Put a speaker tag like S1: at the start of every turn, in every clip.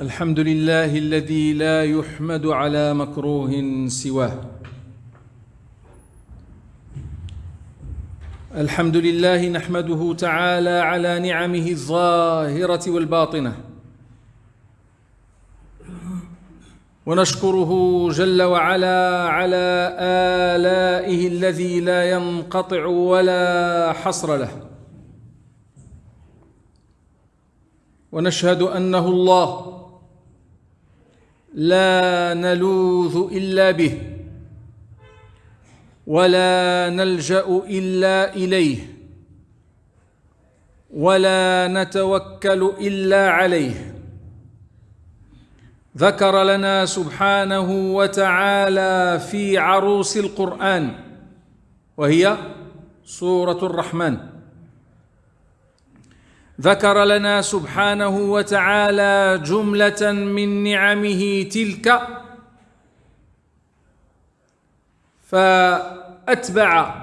S1: الحمد لله الذي لا يحمد على مكروه سواه. الحمد لله نحمده تعالى على نعمه الظاهرة والباطنة. ونشكره جل وعلا على آلائه الذي لا ينقطع ولا حصر له. ونشهد أنه الله لا نلوذ إلا به ولا نلجأ إلا إليه ولا نتوكل إلا عليه. ذكر لنا سبحانه وتعالى في عروس القرآن وهي سورة الرحمن. ذكر لنا سبحانه وتعالى جملة من نعمه تلك. فأتبع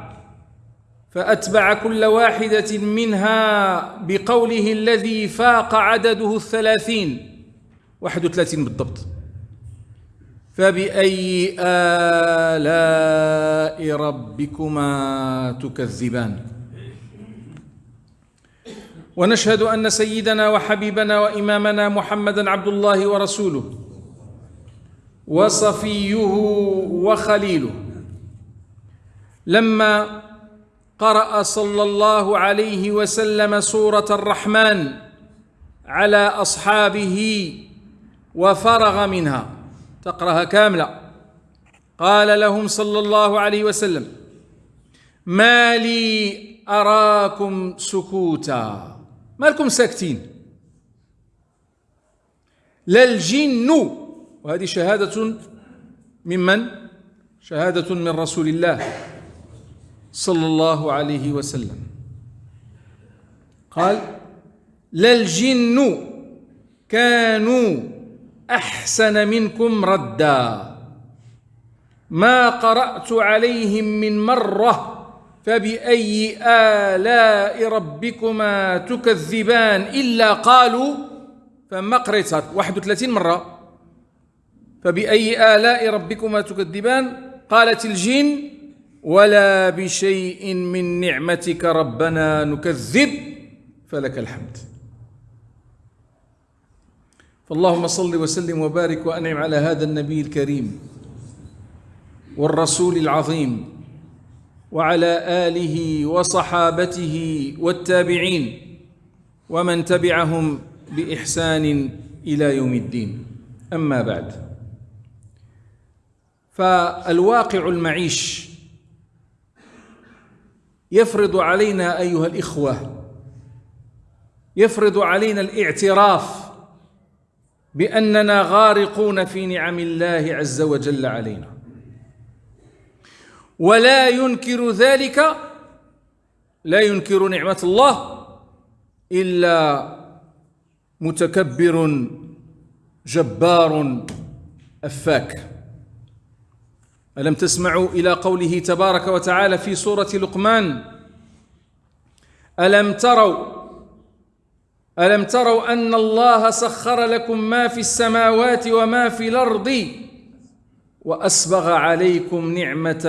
S1: فأتبع كل واحدة منها بقوله الذي فاق عدده الثلاثين. واحد وثلاثين بالضبط. فبأي آلاء ربكما تكذبان؟ ونشهد أن سيدنا وحبيبنا وإمامنا محمدا عبد الله ورسوله وصفيه وخليله. لما قرأ صلى الله عليه وسلم سورة الرحمن على أصحابه وفرغ منها. تقرأها كاملة. قال لهم صلى الله عليه وسلم ما لي أراكم سكوتا. ما لكم ساكتين. لا الجن وهذه شهادة ممن؟ شهادة من رسول الله صلى الله عليه وسلم. قال لا الجن كانوا أحسن منكم ردا. ما قرأت عليهم من مرة فبأي آلاء ربكما تكذبان إلا قالوا فما قريتها 31 مرة. فبأي آلاء ربكما تكذبان؟ قالت الجن ولا بشيء من نعمتك ربنا نكذب فلك الحمد. فاللهم صل وسلم وبارك وأنعم على هذا النبي الكريم والرسول العظيم. وعلى آله وصحابته والتابعين ومن تبعهم بإحسان إلى يوم الدين. أما بعد فالواقع المعيش يفرض علينا أيها الإخوة يفرض علينا الاعتراف بأننا غارقون في نعم الله عز وجل علينا. ولا ينكر ذلك لا ينكر نعمة الله إلا متكبر جبار أفاك. ألم تسمعوا إلى قوله تبارك وتعالى في سورة لقمان؟ ألم تروا ألم تروا أن الله سخر لكم ما في السماوات وما في الأرض؟ واسبغ عليكم نعمة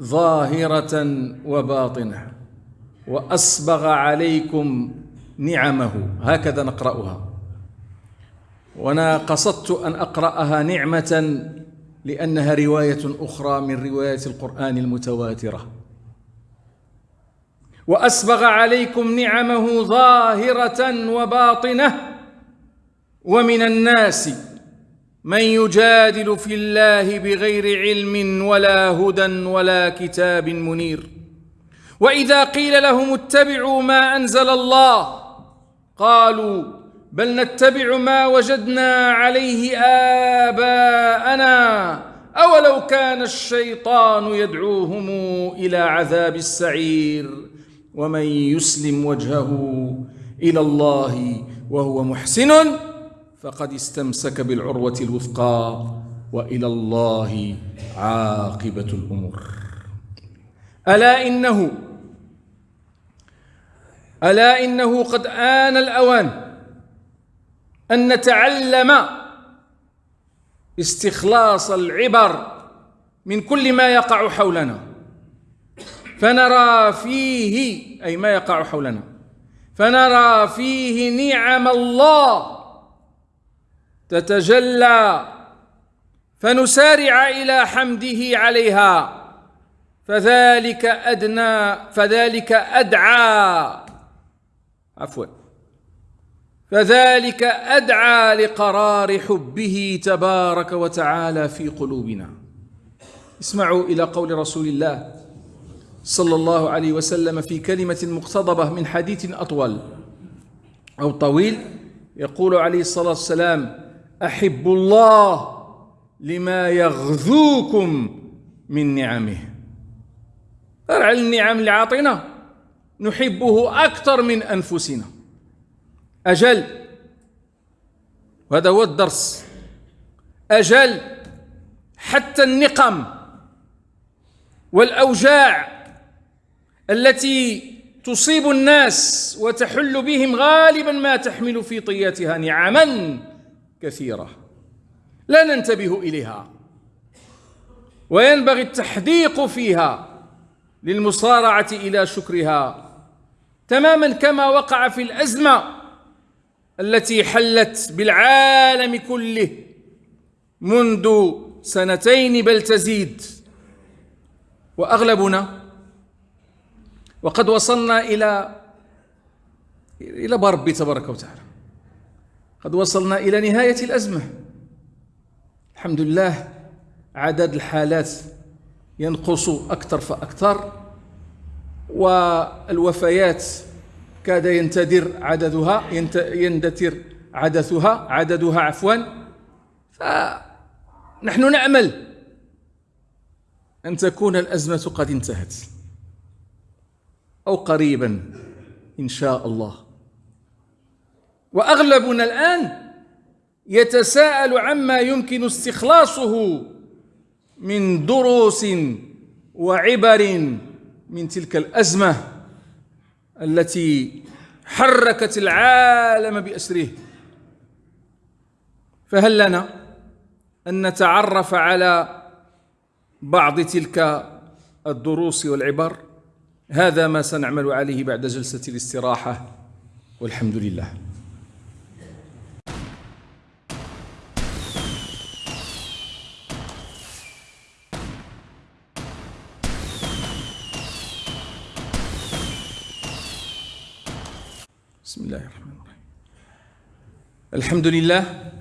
S1: ظاهرة وباطنة. واسبغ عليكم نعمه. هكذا نقرأها. وأنا قصدت أن أقرأها نعمة لأنها رواية أخرى من روايات القرآن المتواترة. واسبغ عليكم نعمه ظاهرة وباطنة. ومن الناس من يجادل في الله بغير علم ولا هدى ولا كتاب منير. وإذا قيل لهم اتبعوا ما أنزل الله قالوا بل نتبع ما وجدنا عليه آباءنا أولو كان الشيطان يدعوهم إلى عذاب السعير. ومن يسلم وجهه إلى الله وهو محسن فقد استمسك بالعروة الوثقى وإلى الله عاقبة الأمور. ألا إنه ألا إنه قد آن الأوان أن نتعلم استخلاص العبر من كل ما يقع حولنا فنرى فيه أي ما يقع حولنا فنرى فيه نعم الله تتجلى فنسارع إلى حمده عليها. فذلك أدنى فذلك أدعى. عفوا. فذلك أدعى لقرار حبه تبارك وتعالى في قلوبنا. اسمعوا إلى قول رسول الله صلى الله عليه وسلم في كلمة مقتضبة من حديث أطول أو طويل يقول عليه الصلاة والسلام أحب الله لما يغذوكم من نعمه. على النعم اللي عاطينا نحبه أكثر من أنفسنا. أجل. وهذا هو الدرس. أجل. حتى النقم والأوجاع التي تصيب الناس وتحل بهم غالبا ما تحمل في طياتها نعما. كثيرة. لا ننتبه إليها. وينبغي التحديق فيها للمصارعة إلى شكرها. تماما كما وقع في الأزمة التي حلت بالعالم كله منذ سنتين بل تزيد. وأغلبنا وقد وصلنا إلى إلى بربي تبارك وتعالى. قد وصلنا إلى نهاية الأزمة. الحمد لله عدد الحالات ينقص أكثر فأكثر والوفيات كاد ينتدر عددها يندثر عدثها عددها عفوا. فنحن نأمل أن تكون الأزمة قد انتهت أو قريبا إن شاء الله. وأغلبنا الآن يتساءل عما يمكن استخلاصه من دروس وعبر من تلك الأزمة التي حركت العالم بأسره. فهل لنا أن نتعرف على بعض تلك الدروس والعبر؟ هذا ما سنعمل عليه بعد جلسة الاستراحة والحمد لله. بسم الله الرحمن الرحيم. الحمد لله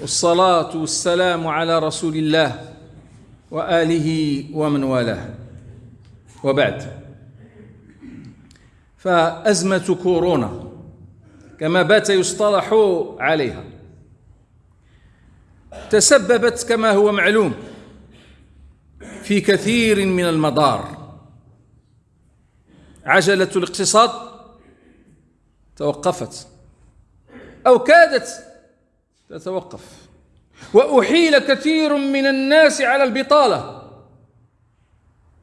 S1: والصلاة والسلام على رسول الله وآله ومن والاه. وبعد. فأزمة كورونا كما بات يصطلح عليها. تسببت كما هو معلوم في كثير من المضار عجلة الاقتصاد توقفت أو كادت تتوقف. وأحيل كثير من الناس على البطالة.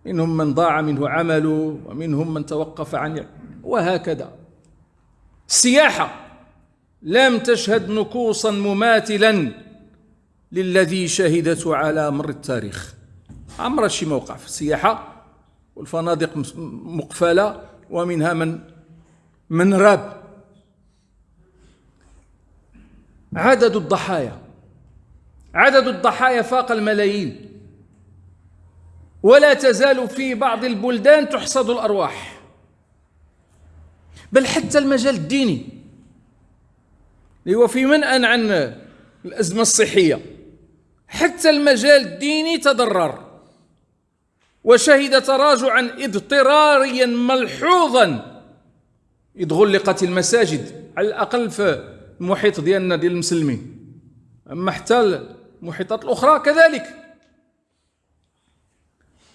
S1: منهم من ضاع منه عمله ومنهم من توقف عن وهكذا. السياحة لم تشهد نكوصا مماثلا للذي شهدته على مر التاريخ. عمر شي موقع في السياحة والفنادق مقفلة ومنها من من راب. عدد الضحايا. عدد الضحايا فاق الملايين. ولا تزال في بعض البلدان تحصد الأرواح. بل حتى المجال الديني. هو في منأى عن الأزمة الصحية. حتى المجال الديني تضرر. وشهد تراجعا اضطراريا ملحوظا. إذ غلقت المساجد على الأقل في المحيط ديالنا ديال المسلمين. أما حتى المحيطات الأخرى كذلك.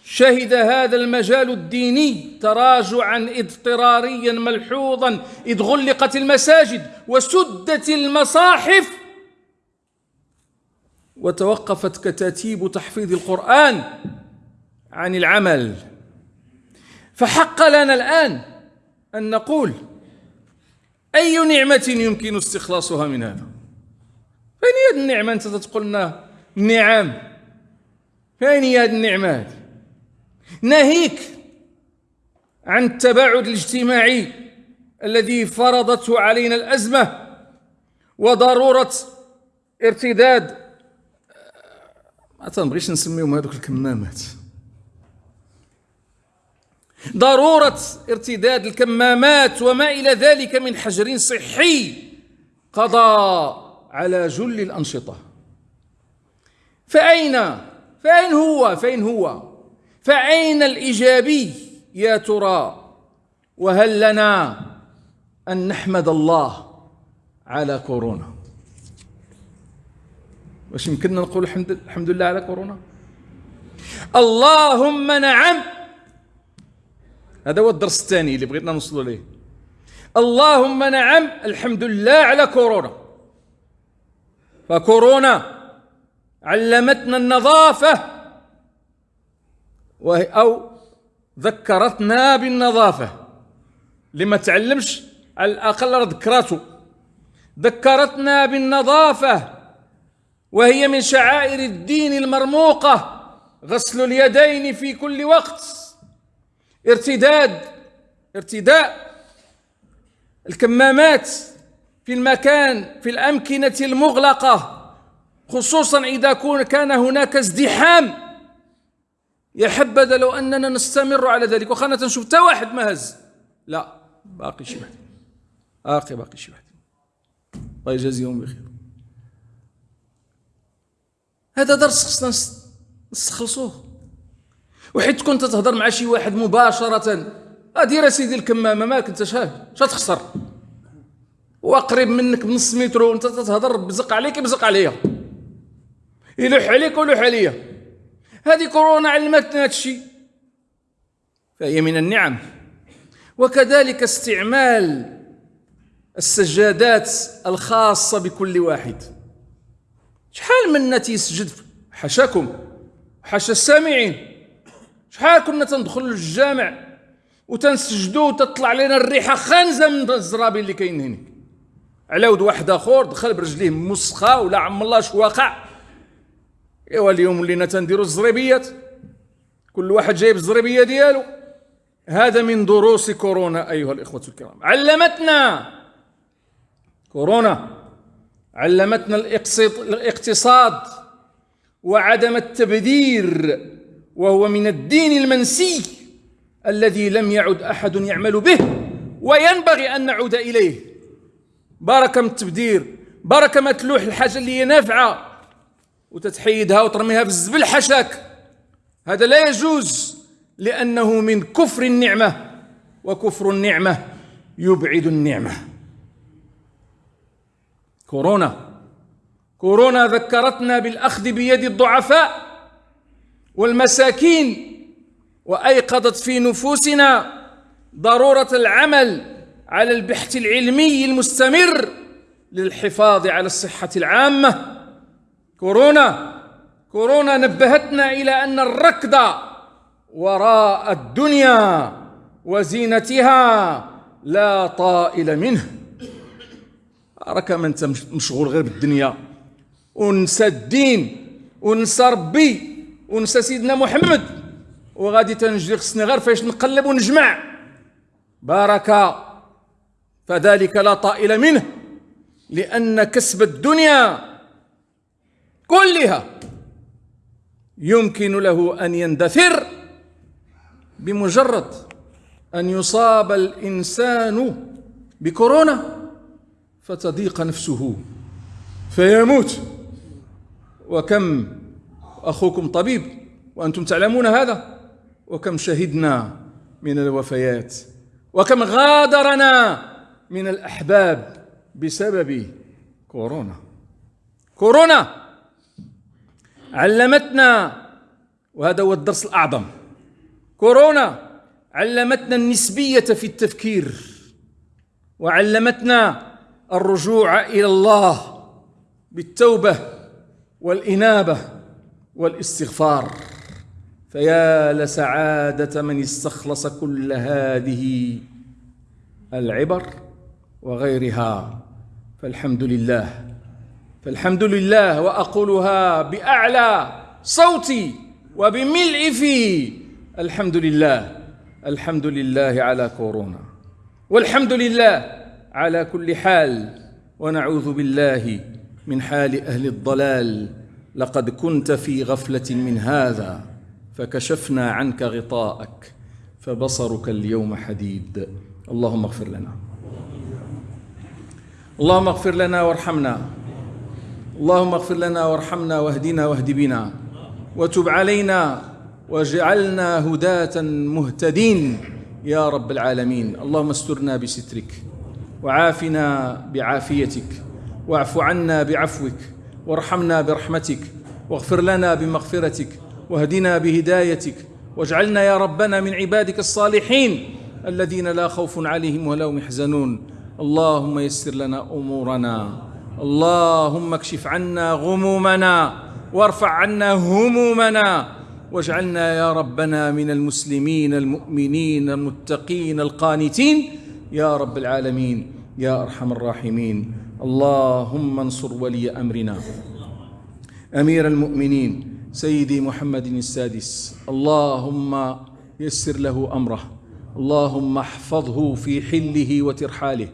S1: شهد هذا المجال الديني تراجعا اضطراريا ملحوظا إذ غلقت المساجد وسدت المصاحف. وتوقفت كتاتيب تحفيظ القرآن عن العمل. فحق لنا الآن أن نقول أي نعمة يمكن استخلاصها من هذا؟ فين هي النعمة؟ أنت تقول لنا نعم. فين هي هذه النعمة ناهيك عن التباعد الاجتماعي الذي فرضته علينا الأزمة وضرورة ارتداد ما تنبغيش نسميهم هذوك الكمامات. ضرورة ارتداد الكمامات وما إلى ذلك من حجر صحي قضى على جل الأنشطة. فأين؟ فأين هو؟ فأين هو؟ فأين الإيجابي يا ترى؟ وهل لنا أن نحمد الله على كورونا؟ واش يمكننا نقول الحمد, الحمد لله على كورونا؟ اللهم نعم. هذا هو الدرس الثاني اللي بغينا نوصلوا ليه. اللهم نعم الحمد لله على كورونا. فكورونا علمتنا النظافة أو ذكرتنا بالنظافة. لما تعلمش على الأقل ذكراته ذكرتنا بالنظافة وهي من شعائر الدين المرموقة. غسل اليدين في كل وقت. ارتداد ارتداء الكمامات في المكان في الأمكنة المغلقة خصوصا إذا كان هناك ازدحام. يا حبذا لو أننا نستمر على ذلك. وخانا تنشوف تا واحد ما هز لا باقي شي واحد. باقي باقي شي واحد. الله يجازيهم بخير. هذا درس خصنا نستخلصوه وحيت كنت تهضر مع شي واحد مباشرة. دير سيدي الكمامة مالك انت شاف شا تخسر. وقريب منك بنص متر وانت تهضر بزق عليك بزق عليا. يلوح عليك ولوح عليا. هذه كورونا علمتنا هذا الشيء فهي من النعم. وكذلك استعمال السجادات الخاصة بكل واحد. شحال منا تيسجد حاشاكم حاشا السامعين. شحال كنا تندخل للجامع وتنسجدوا وتطلع لنا الريحة خانزة من الزرابي اللي كاين هنا على ود واحد آخر دخل برجليه مسخة ولا عم الله شو واقع. إيوا اليوم ولينا تنديروا الزريبيات كل واحد جايب الزريبية ديالو. هذا من دروس كورونا أيها الإخوة الكرام. علمتنا كورونا علمتنا الاقتصاد وعدم التبذير وهو من الدين المنسي الذي لم يعد أحد يعمل به وينبغي أن نعود إليه. بركه من التبذير بركه ما تلوح الحاجة اللي هي نافعة. وتتحيدها وترميها في الزبل حشاك. هذا لا يجوز لأنه من كفر النعمة. وكفر النعمة يبعد النعمة. كورونا. كورونا ذكرتنا بالأخذ بيد الضعفاء. والمساكين وأيقظت في نفوسنا ضرورة العمل على البحث العلمي المستمر للحفاظ على الصحة العامة. كورونا كورونا نبهتنا إلى أن الركض وراء الدنيا وزينتها لا طائل منه. راك ما أنت مشغول غير بالدنيا. ونسى الدين ونسى ربي. ونسى سيدنا محمد. وغادي تنجري خصني غير فاش نقلب ونجمع. بارك. فذلك لا طائل منه. لأن كسب الدنيا كلها يمكن له أن يندثر. بمجرد أن يصاب الإنسان بكورونا فتضيق نفسه فيموت. وكم أخوكم طبيب وأنتم تعلمون هذا؟ وكم شهدنا من الوفيات وكم غادرنا من الأحباب بسبب كورونا. كورونا! علمتنا وهذا هو الدرس الأعظم. كورونا! علمتنا النسبية في التفكير وعلمتنا الرجوع إلى الله بالتوبة والإنابة. والاستغفار. فيا لسعادة من استخلص كل هذه العبر وغيرها. فالحمد لله. فالحمد لله وأقولها بأعلى صوتي وبملء في. الحمد لله. الحمد لله على كورونا. والحمد لله على كل حال. ونعوذ بالله من حال أهل الضلال. لقد كنت في غفلة من هذا فكشفنا عنك غطاءك فبصرك اليوم حديد. اللهم اغفر لنا. اللهم اغفر لنا وارحمنا. اللهم اغفر لنا وارحمنا واهدنا واهد بنا. وتب علينا واجعلنا هداة مهتدين. يا رب العالمين اللهم استرنا بسترك وعافنا بعافيتك واعف عنا بعفوك. وارحمنا برحمتك واغفر لنا بمغفرتك واهدنا بهدايتك واجعلنا يا ربنا من عبادك الصالحين الذين لا خوف عليهم ولا هم يحزنون. اللهم يسر لنا أمورنا اللهم اكشف عنا غمومنا وارفع عنا همومنا واجعلنا يا ربنا من المسلمين المؤمنين المتقين القانتين. يا رب العالمين يا أرحم الراحمين. اللهم انصر ولي أمرنا. أمير المؤمنين سيدي محمد السادس. اللهم يسر له أمره. اللهم احفظه في حله وترحاله.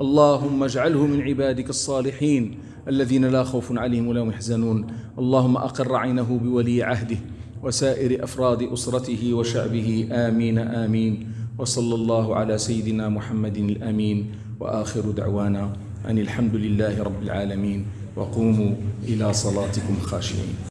S1: اللهم اجعله من عبادك الصالحين الذين لا خوف عليهم ولا هم يحزنون. اللهم أقر عينه بولي عهده وسائر أفراد أسرته وشعبه. آمين آمين. وصلى الله على سيدنا محمد الأمين. وآخر دعوانا أن الحمد لله رب العالمين وقوموا إلى صلاتكم خاشعين.